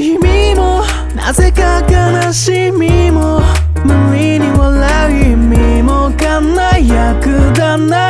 意味もなぜか悲しみも無理に笑う意味も輝くだな。い